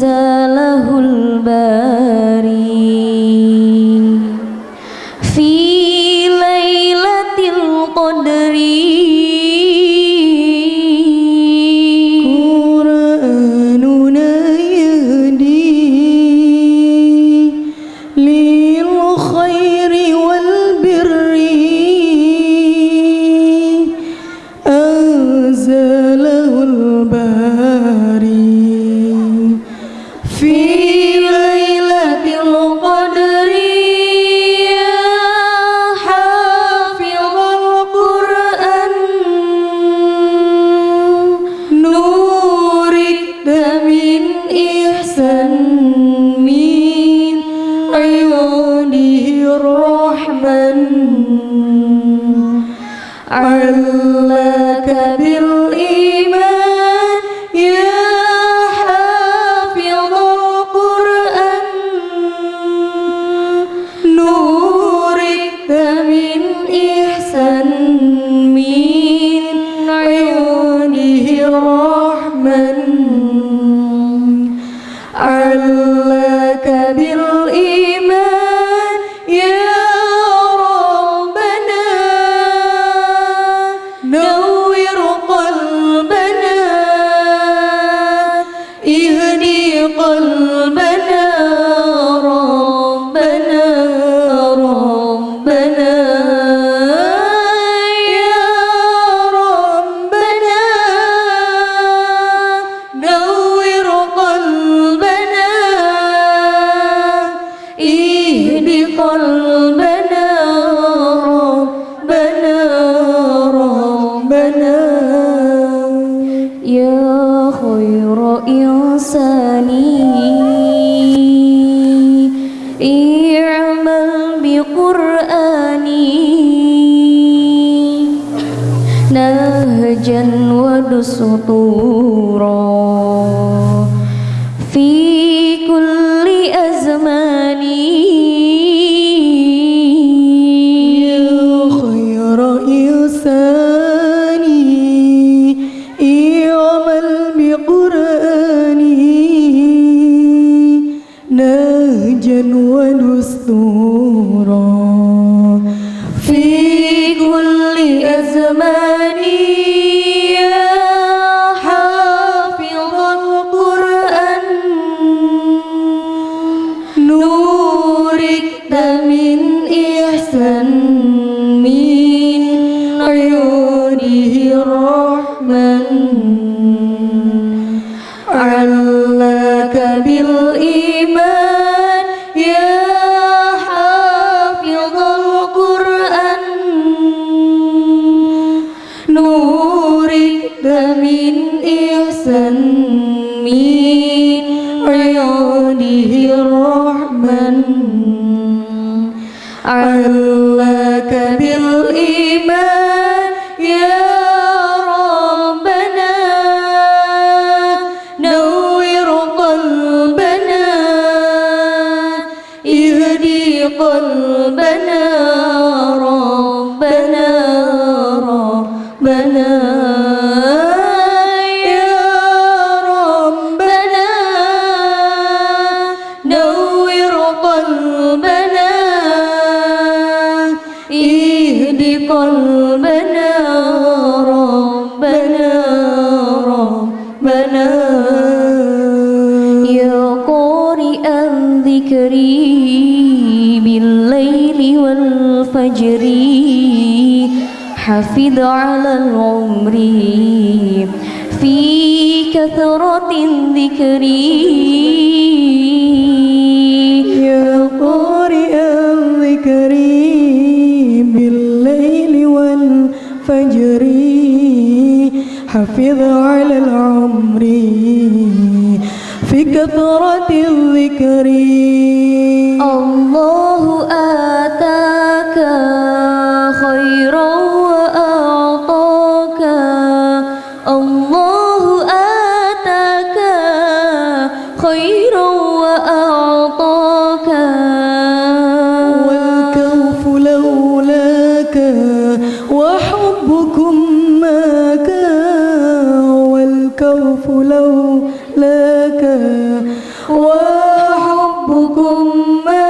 deserve لك بالإيمان يا حافظ القرآن نورك من إحسان من عيونه الرحمن ودستورا في sinh. والفجر حفظ على العمر في كثرة الذكر. يا قارئ الذكر بالليل والفجر حفظ على العمر في كثرة الذكر. الله آتاك خيرا وأعطاك. والكوف لولاك وحبكم ماك. والكوف لولاك وحبكم ماك.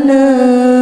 لنا.